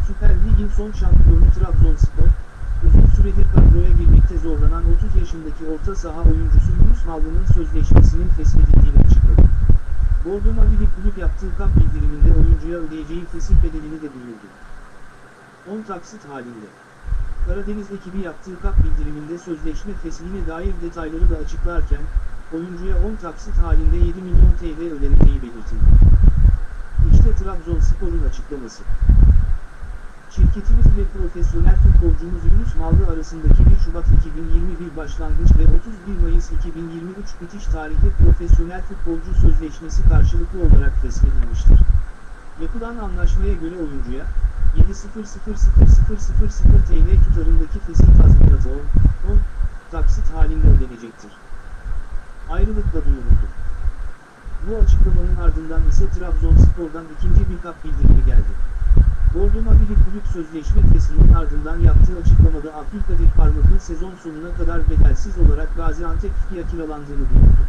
Speaker 2: Süper Lig'in son şampiyonu Trabzonspor, uzun süredir kadroya girmekte zorlanan 30 yaşındaki orta saha oyuncusu Yunus Mallı'nın sözleşmesinin feshedildiğini açıkladı. Bordo Mavili kulüp yaptığı kamp bildiriminde oyuncuya ödeyeceği fesih bedelini de duyurdu. 10 taksit halinde. Karadeniz ekibi yaptığı kap bildiriminde sözleşme feshine dair detayları da açıklarken, oyuncuya 10 taksit halinde 7 milyon TL ödeneceği belirtildi. İşte Trabzonspor'un açıklaması. Şirketimiz ve profesyonel futbolcumuz Yunus Mallı arasındaki 1 Şubat 2021 başlangıç ve 31 Mayıs 2023 bitiş tarihli profesyonel futbolcu sözleşmesi karşılıklı olarak feshedilmiştir. Yapılan anlaşmaya göre oyuncuya, 7.00.00.00 TL tutarındaki fesih tazminatı 10, 10 taksit halinde ödenecektir. Ayrılıkla duyuruldu. Bu açıklamanın ardından ise Trabzonspor'dan ikinci bir kap bildirimi geldi. Bordo Mavili kulüp sözleşme fesinin ardından yaptığı açıklamada Abdülkadir Parmak'ın sezon sonuna kadar bedelsiz olarak Gaziantep FİKİ'ye kiralandığını duyurdu.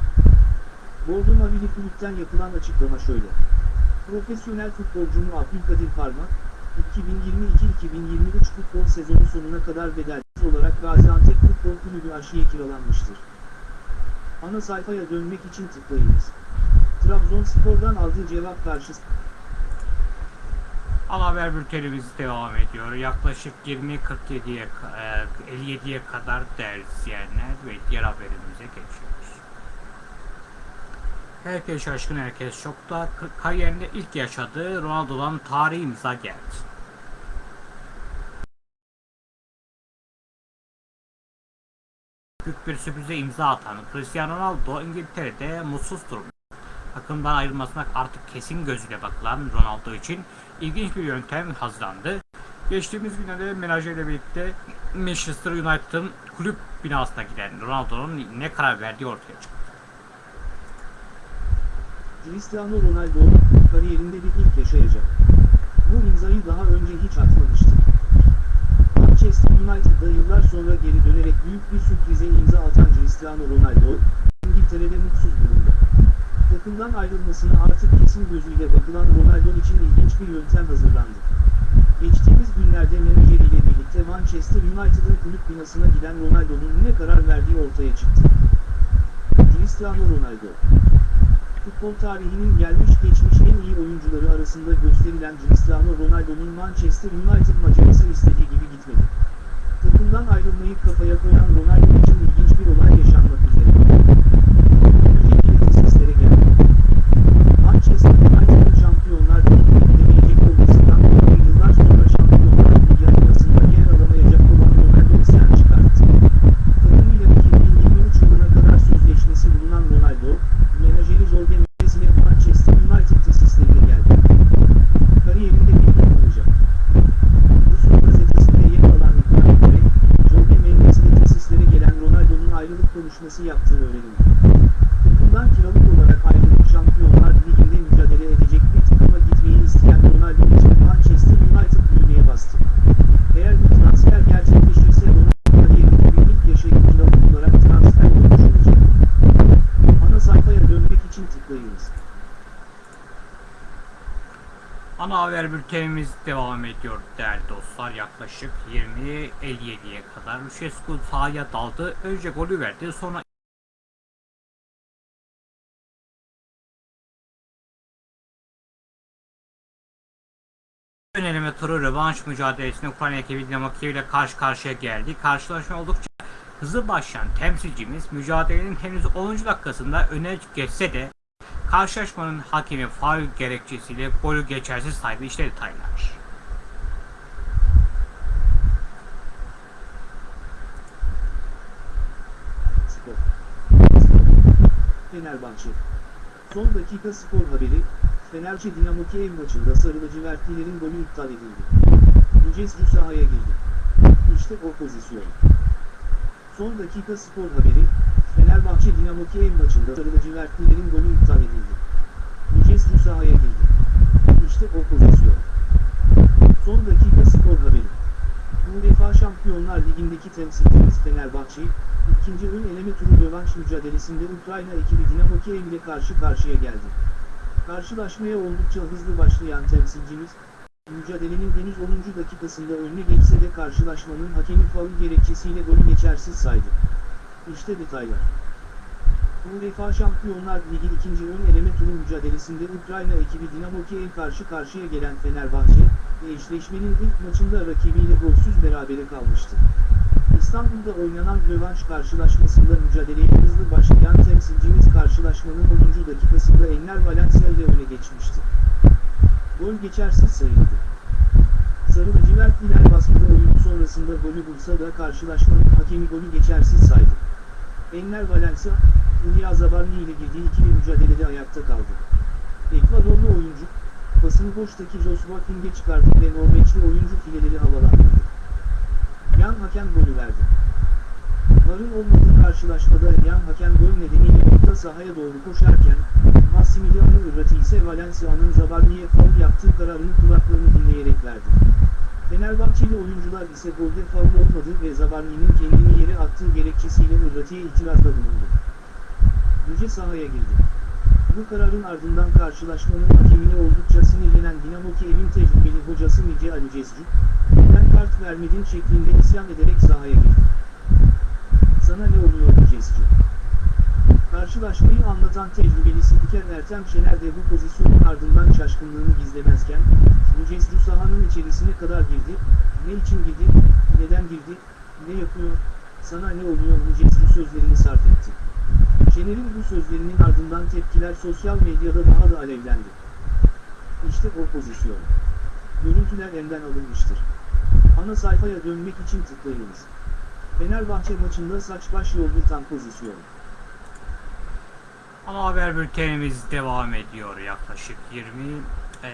Speaker 2: Bordo Mavili kulüpten yapılan açıklama şöyle. Profesyonel futbolcumu Abdülkadir Parmak, 2022-2023 futbol sezonu sonuna kadar bedelsiz olarak Gaziantep Futbol Kulübü aşıya kiralanmıştır. Ana sayfaya dönmek için tıklayınız. Trabzonspor'dan aldığı cevap karşısında
Speaker 1: Ana haber bültenimiz devam ediyor. Yaklaşık 20.47'ye ka- e, 57'ye kadar değerli izleyenler ve diğer haberimize geçiyoruz. Herkes şaşkın, herkes şokta. Kariyerinde ilk yaşadığı Ronaldo'dan tarihi imza geldi. Büyük bir sürprize imza atan Cristiano Ronaldo İngiltere'de mutsuz durumda. Takımdan ayrılmasına artık kesin gözüyle bakılan Ronaldo için ilginç bir yöntem hazırlandı. Geçtiğimiz günlerde menajeriyle birlikte Manchester United'ın kulüp binasına giden Ronaldo'nun ne karar verdiği ortaya çıktı.
Speaker 2: Cristiano Ronaldo, kariyerinde bir ilk yaşayacak. Bu imzayı daha önce hiç atmamıştı. Manchester United'da yıllar sonra geri dönerek büyük bir sürprize imza atan Cristiano Ronaldo, İngiltere'de mutsuz durumda. Takımdan ayrılmasına artık kesin gözüyle bakılan Ronaldo için ilginç bir yöntem hazırlandı. Geçtiğimiz günlerde menajeriyle birlikte Manchester United'ın kulüp binasına giden Ronaldo'nun ne karar verdiği ortaya çıktı. Cristiano Ronaldo Futbol tarihinin gelmiş geçmiş en iyi oyuncuları arasında gösterilen Cristiano Ronaldo'nun Manchester United macerası istediği gibi gitmedi. Takımdan ayrılmayı kafaya koyan Ronaldo için ilginç bir olay yaşanmak üzere. Ülke tesislere geldi. Manchester United'ın Şampiyonlar Ligi'ne gidemeyecek olmasından dolayı yıllar sonra Şampiyonlar Ligi arenasında yer alamayacak olan Ronaldo isyan çıkarttı. Takımıyla 2023 yılına kadar sözleşmesi bulunan Ronaldo, menajeri Jorge Mendes ile Manchester United tesislerine geldi. Kariyerinde bir yıl olacak. Bu son gazetesinde yer alan iddiaya göre, Jorge Mendes ile tesislere gelen Ronaldo'nun ayrılık konuşması yaptığı öğrenildi. Takımdan kiralık olarak ayrılıp Şampiyonlar Ligi'nde mücadele edecek bir takıma gitmeyi isteyen Ronaldo için Manchester United düğmeye bastı. Eğer bu transfer gerçekleşirse Ronaldo kariyerinde bir ilk yaşayıp kiralık olarak transfer olmuş olacak. Ana sayfaya dönmek için tıklayınız.
Speaker 1: Ana haber bültenimiz devam ediyor değerli dostlar. Yaklaşık 20.57'ye kadar Lucescu sahaya daldı. Önce golü verdi sonra Öneleme turu rövanş mücadelesinde Ukrayna ekibi Dinamo Kiev ile karşı karşıya geldi. Karşılaşma oldukça hızlı başlayan temsilcimiz mücadelenin henüz 10. dakikasında öne geçse de karşılaşmanın hakemi faul gerekçesiyle golü geçersiz saydı. İşte detaylar.
Speaker 2: Spor. Fenerbahçe. Son dakika spor haberi, Fenerbahçe Dinamo Kiev maçında sarı lacivertlilerin golü iptal edildi. Lucescu sahaya girdi. İşte o pozisyon. Son dakika spor haberi, Fenerbahçe Dinamo Kiev maçında Sarılıcıvertlilerin golü iptal edildi. Lucescu sahaya girdi. İşte o pozisyon. Son dakika skor haberi. UEFA Şampiyonlar Ligi'ndeki temsilcimiz Fenerbahçe, ikinci ön eleme turu rövanş mücadelesinde Ukrayna ekibi Dinamo Kiev ile karşı karşıya geldi. Karşılaşmaya oldukça hızlı başlayan temsilcimiz, mücadelenin henüz 10. dakikasında önüne geçse de karşılaşmanın hakemi faul gerekçesiyle golü geçersiz saydı. İşte detaylar. UEFA Şampiyonlar Ligi ikinci ön eleme turu mücadelesinde Ukrayna ekibi Dinamo Kiev karşı karşıya gelen Fenerbahçe, ve eşleşmenin ilk maçında rakibiyle golsüz berabere kalmıştı. İstanbul'da oynanan rövanş karşılaşmasında mücadeleye hızlı başlayan temsilcimiz karşılaşmanın 10. dakikasında Enner Valencia ile öne geçmişti. Gol geçersiz sayıldı. Sarı lacivertliler baskıda oyun sonrasında golü bulsa da karşılaşmanın hakemi golü geçersiz saydı. Enner Valencia, Ilya Zabarni ile girdiği ikili mücadelede ayakta kaldı. Ekvadorlu oyuncu, pasını boştaki Joshua King'e çıkardı ve Norveçli oyuncu fileleri havalandırdı. Yan hakem golü verdi. Varın olmadığı karşılaşmada yan hakem gol nedeniyle orta sahaya doğru koşarken, Massimiliano Irrati ise Valencia'nın Zabarni'ye faul yaptığı kararını kulaklarını dinleyerek verdi. Fenerbahçeli oyuncular ise golde faul olmadı ve Zabarni'nin kendini yere attığı gerekçesiyle Irrati'ye itirazda bulundu. Yüce sahaya girdi. Bu kararın ardından karşılaşmanın hakemine oldukça sinirlenen Dinamo Kiev'in tecrübeli hocası Mice Ali Cezcu, neden kart vermedin şeklinde isyan ederek sahaya girdi. Sana ne oluyor Cezcu? Karşılaşmayı anlatan tecrübeli spiker Ertem Şener de bu pozisyonun ardından şaşkınlığını gizlemezken, Lucescu sahanın içerisine kadar girdi, ne için girdi, neden girdi, ne yapıyor, sana ne oluyor Lucescu sözlerini sarf etti. Şener'in bu sözlerinin ardından tepkiler sosyal medyada daha da alevlendi. İşte o pozisyon. Görüntüler elden alınmıştır. Ana sayfaya dönmek için tıklayınız. Fenerbahçe maçında saç baş yoldutan pozisyon.
Speaker 1: Ana haber bültenimiz devam ediyor yaklaşık 20 eee,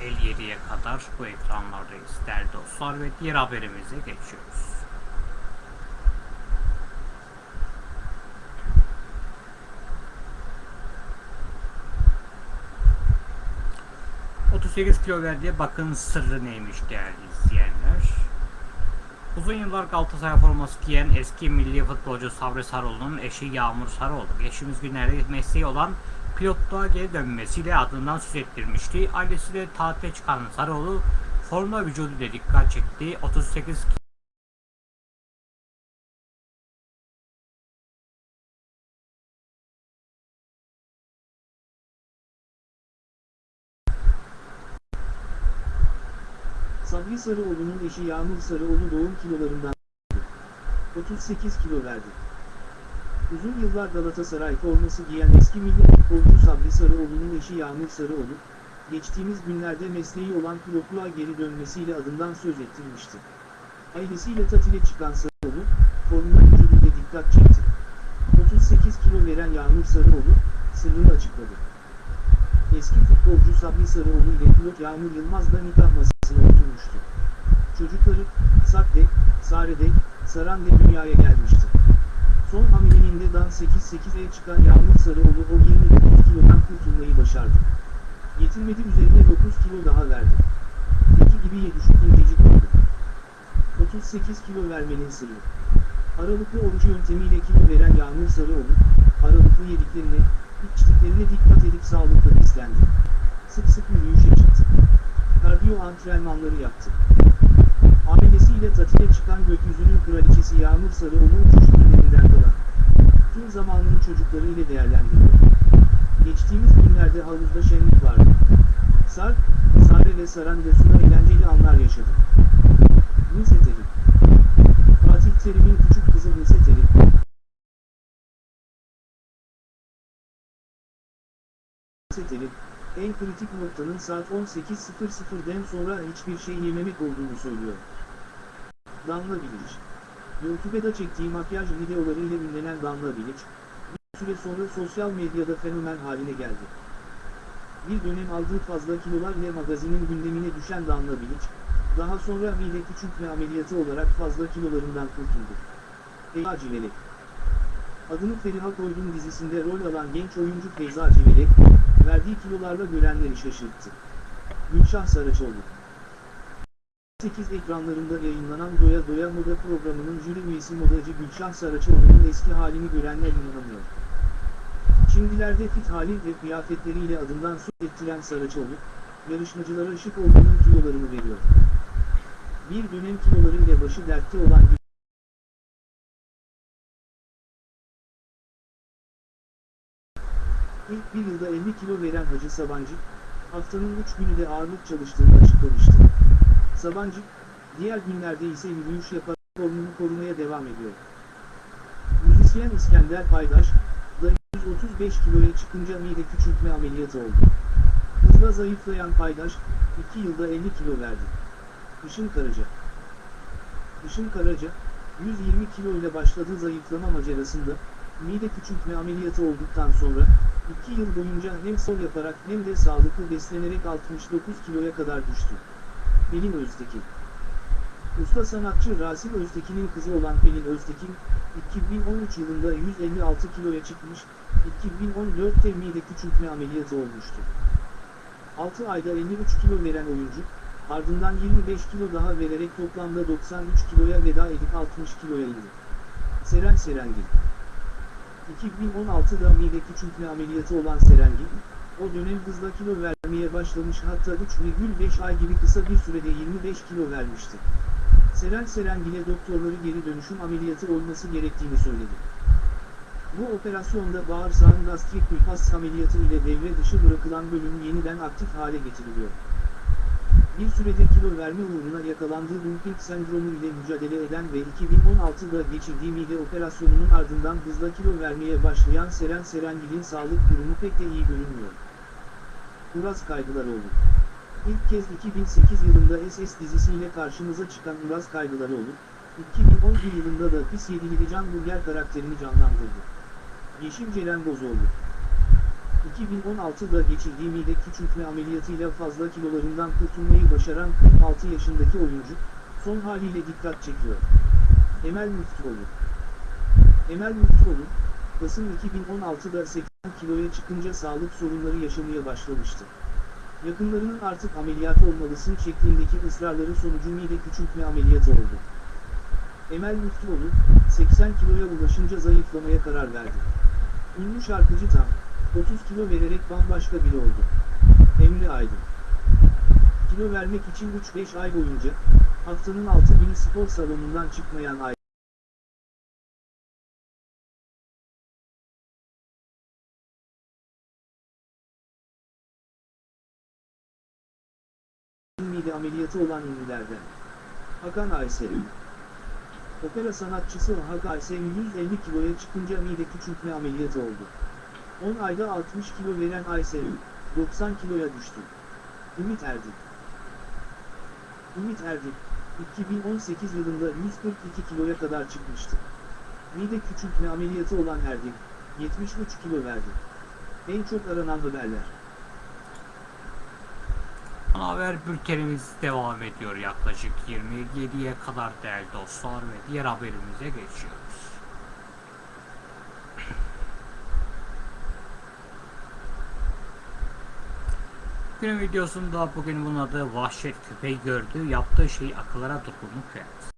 Speaker 1: 57'ye kadar bu ekranlardayız değerli dostlar ve diğer haberimize geçiyoruz. ...38 kilo verdiği bakın sırrı neymiş değerli izleyenler. Uzun yıllar Galatasaray forması giyen eski milli futbolcu Sabri Sarıoğlu'nun eşi Yağmur Sarıoğlu geçtiğimiz günlerde mesleği olan pilotluğa geri dönmesiyle adından söz ettirmişti. Ailesiyle tatile çıkan Sarıoğlu forma vücuduyla dikkat çekti. 38
Speaker 2: Sabri Sarıoğlu'nun eşi Yağmur Sarıoğlu doğum kilolarından 38 kilo verdi. Uzun yıllar Galatasaray forması giyen eski milli futbolcu Sabri Sarıoğlu'nun eşi Yağmur Sarıoğlu, geçtiğimiz günlerde mesleği olan pilotluğa geri dönmesiyle adından söz ettirmişti. Ailesiyle tatile çıkan Sarıoğlu, formuna vücuduyla dikkat çekti. 38 kilo veren Yağmur Sarıoğlu, sırrını açıkladı. Eski futbolcu Sabri Sarıoğlu ile pilot Yağmur Yılmaz da nikah masasına oturmuştu. Çocukları, Sakde, Sarede, Saran'de dünyaya gelmişti. Son hamileliğinde Dan 8-8'e çıkan Yağmur Sarıoğlu o 29 kilodan kurtulmayı başardı. Yetinmedi üzerine 9 kilo daha verdi. Peki gibiye düşük incecik oldu. 38 kilo vermenin sırrı. Aralıklı oruç yöntemiyle kilo veren Yağmur Sarıoğlu, aralıklı yediklerine, içtiklerine dikkat edip sağlıklı beslendi. Sık sık yürüyüşe çıktı. Kardiyo antrenmanları yaptı. Ailesiyle tatile çıkan gökyüzünün kraliçesi Yağmur Sarıoğlu uçuş günlerinden kalan. Tüm zamanını çocuklarıyla değerlendiriyor. Geçtiğimiz günlerde havuzda şenlik vardı. Sar, Sare ve Saran da suda eğlenceli anlar yaşadı. Nise Terim Fatih Terim'in küçük kızı Nise Terim, en kritik noktanın saat 18.00'den sonra hiçbir şey yememek olduğunu söylüyor. Danla Bilic YouTube'da çektiği makyaj videolarıyla ünlenen Danla Bilic, bir süre sonra sosyal medyada fenomen haline geldi. Bir dönem aldığı fazla kilolar ile magazinin gündemine düşen Danla Bilic, daha sonra mide küçültme ameliyatı olarak fazla kilolarından kurtuldu. Ey acileli. Adını Feriha Koydum dizisinde rol alan genç oyuncu Feyza Civelek, verdiği kilolarla görenleri şaşırttı. Gülşah Saraçoğlu 8 ekranlarında yayınlanan Doya Doya Moda programının jüri üyesi modacı Gülşah Saraçoğlu'nun eski halini görenler inanamıyor. Şimdilerde fit hali ve kıyafetleriyle adından söz ettiren Saraçoğlu, yarışmacılara şık olduğunun kilolarını veriyor. Bir dönem kilolarıyla başı dertte olan İlk bir yılda 50 kilo veren Hacı Sabancı, haftanın 3 günü de ağırlık çalıştığını açıklamıştı. Sabancı, diğer günlerde ise yürüyüş yaparak formunu korumaya devam ediyor. Müzisyen İskender Paydaş, da 135 kiloya çıkınca mide küçültme ameliyatı oldu. Hızla zayıflayan Paydaş, 2 yılda 50 kilo verdi. Işın Karaca Işın Karaca, 120 kilo ile başladığı zayıflama macerasında, mide küçültme ameliyatı olduktan sonra, 2 yıl boyunca hem spor yaparak hem de sağlıklı beslenerek 69 kiloya kadar düştü. Pelin Öztekin Usta sanatçı Rasim Öztekin'in kızı olan Pelin Öztekin, 2013 yılında 156 kiloya çıkmış, 2014'te mide küçültme ameliyatı olmuştu. 6 ayda 53 kilo veren oyuncu, ardından 25 kilo daha vererek toplamda 93 kiloya veda edip 60 kiloya indi. Seren Serengil 2016'da mide küçültme ameliyatı olan Serengil, o dönem hızla kilo vermeye başlamış hatta 3,5 ay gibi kısa bir sürede 25 kilo vermişti. Seren Serengil'e doktorları geri dönüşüm ameliyatı olması gerektiğini söyledi. Bu operasyonda bağırsağın gastrik bypass ameliyatı ile devre dışı bırakılan bölüm yeniden aktif hale getiriliyor. Bir süredir kilo verme uğruna yakalandığı Dumping sendromu ile mücadele eden ve 2016'da geçirdiği mide operasyonunun ardından hızla kilo vermeye başlayan Seren Serengil'in sağlık durumu pek de iyi görünmüyor. Uraz Kaygılaroğlu İlk kez 2008 yılında SS dizisiyle karşımıza çıkan Uraz Kaygılaroğlu, 2011 yılında da Pis Yedili Can Burger karakterini canlandırdı. Yeşim Ceren Bozoğlu 2016'da geçirdiği mide küçültme ameliyatıyla fazla kilolarından kurtulmayı başaran 46 yaşındaki oyuncu, son haliyle dikkat çekiyor. Emel Müftüoğlu Emel Müftüoğlu, Kasım 2016'da 80 kiloya çıkınca sağlık sorunları yaşamaya başlamıştı. Yakınlarının artık ameliyat olmalısın şeklindeki ısrarları sonucu mide küçültme ameliyatı oldu. Emel Müftüoğlu, 80 kiloya ulaşınca zayıflamaya karar verdi. Ünlü şarkıcı tam, 30 kilo vererek bambaşka biri oldu. Emre Aydın Kilo vermek için 3-5 ay boyunca, haftanın 6 günü spor salonundan çıkmayan Aydın. mide ameliyatı olan ünlülerden. Hakan Aysel Opera sanatçısı Hakan Aysel 150 kiloya çıkınca mide küçültme ameliyatı oldu. 10 ayda 60 kilo veren Aysel, 90 kiloya düştü. Ümit Erdik Ümit Erdik, 2018 yılında 142 kiloya kadar çıkmıştı. Mide küçültme ameliyatı olan Erdik, 73 kilo verdi. En çok aranan haberler.
Speaker 1: Haber bültenimiz devam ediyor yaklaşık 27'ye kadar değerli dostlar ve diğer haberimize geçiyoruz. Günün videosunda bugün bunun adı vahşet köpeği gördü, yaptığı şey akıllara dokunmuş evet.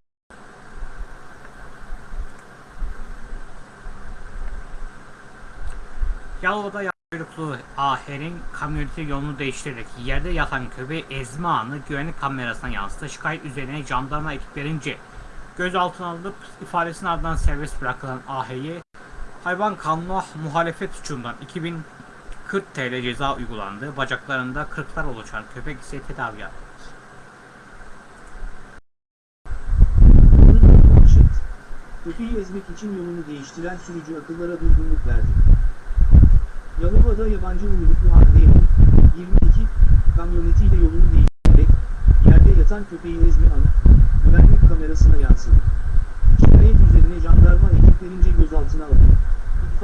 Speaker 1: Yalova'da kuyruklu aherin kamyoneti yolunu değiştirerek yerde yatan köpeği ezme anı güvenlik kamerasına yansıttı. Şikayet üzerine jandarma ekiplerince gözaltına alınıp ifadesinin ardından serbest bırakılan aheyi hayvan kanunu muhalefet suçundan 2040 TL ceza uygulandı. Bacaklarında kırıklar oluşan köpek ise tedavi.
Speaker 2: Manşet. Köpeği ezmek için yolunu değiştiren sürücü akıllara durgunluk verdi. Yalova'da yabancı uyruklu AD'nin 22 kamyonetiyle yolunu değiştirerek yerde yatan köpeği ezme anı güvenlik kamerasına yansıdı. Şikayet üzerine jandarma ekiplerince gözaltına alındı.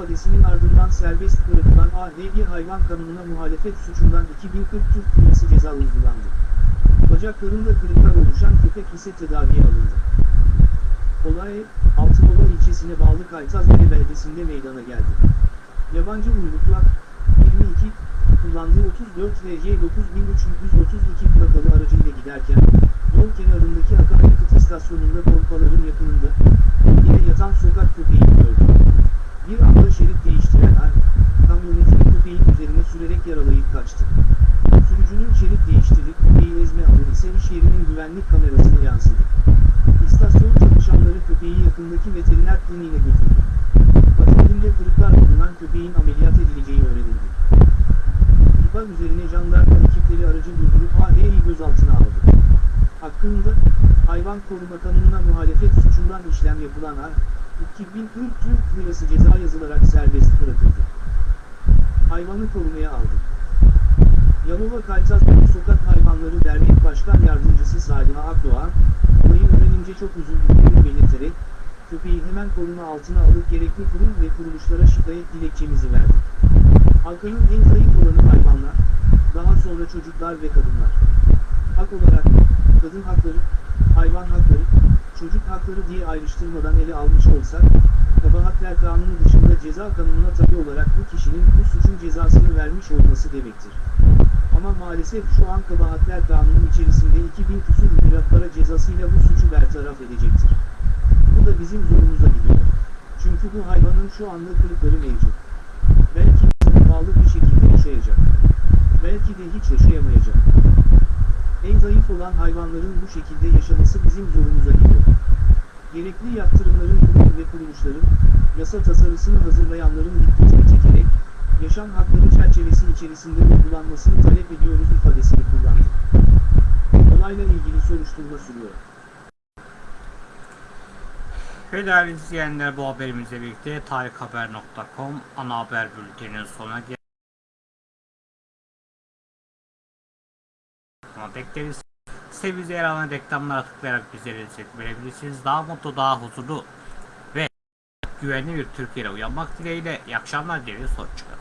Speaker 2: İfadesinin ardından serbest bırakılan ADG hayvan kanununa muhalefet suçundan 2040 Türk Lirası ceza uygulandı. Bacaklarında kırıklar oluşan köpek ise tedaviye alındı. Olay, Altınoluk Yalova ilçesine bağlı Kaytazbeli beldesinde meydana geldi. Yabancı uyruklu ak 22 kullandığı 34 VC 9332 plakalı aracıyla giderken yol kenarındaki akaryakıt istasyonunda pompaların yakınında yine yatan sokak köpeğini gördü. Bir anda şerit değiştiren ar, kamyonetin köpeğin üzerine sürerek yaralayıp kaçtı. Sürücünün şerit değiştirip köpeği ezme anı ise iş yerinin güvenlik kamerasına yansıdı. İstasyon çalışanları köpeği yakındaki veteriner kliniğine götürdü. Patiklerinde kırıklar bulunan köpeğin ameliyat edileceği öğrenildi. İhbar üzerine jandarma ekipleri aracı durdurup AH'yi gözaltına aldı. Hakkında, hayvan koruma kanununa muhalefet suçundan işlem yapılan A, 2040 Türk Lirası ceza yazılarak serbest bırakıldı. Hayvanı korumaya aldı. Yalova Kaytazbeli Sokak Hayvanları Dernek Başkan Yardımcısı Saliha Akdoğan, olayı öğrenince çok üzüldüğünü belirterek, köpeği hemen koruma altına alıp gerekli kurum ve kuruluşlara şikayet dilekçemizi verdi. Halkanın en zayıf olanı hayvanlar, daha sonra çocuklar ve kadınlar. Hak olarak, kadın hakları, hayvan hakları, çocuk hakları diye ayrıştırmadan ele almış olsak, kabahatler kanunu dışında ceza kanununa tabi olarak bu kişinin bu suçun cezasını vermiş olması demektir. Ama maalesef şu an kabahatler kanunu içerisinde 2000 küsur lira para cezasıyla bu suçu bertaraf edecektir. Bu da bizim zorumuza gidiyor. Çünkü bu hayvanın şu anda kırıkları mevcut. Belki bağlı bir şekilde yaşayacak. Belki de hiç yaşayamayacak. En zayıf olan hayvanların bu şekilde yaşaması bizim zorumuza gidiyor. Gerekli yaptırımların kurum ve kuruluşların, yasa tasarısını hazırlayanların dikkatini çekerek, yaşam hakları çerçevesi içerisinde uygulanmasını talep ediyoruz ifadesini kullandı. Olayla ilgili soruşturma sürüyor.
Speaker 1: Ve değerli izleyenler bu haberimizle birlikte tarikhaber.com ana haber bülteninin sonuna geldik. Ama bekleriz. Sitemize yer alan reklamlara tıklayarak bizlere destek verebilirsiniz. Daha mutlu, daha huzurlu ve güvenli bir Türkiye'de uyanmak dileğiyle iyi akşamlar dileriz. Hoşçakalın.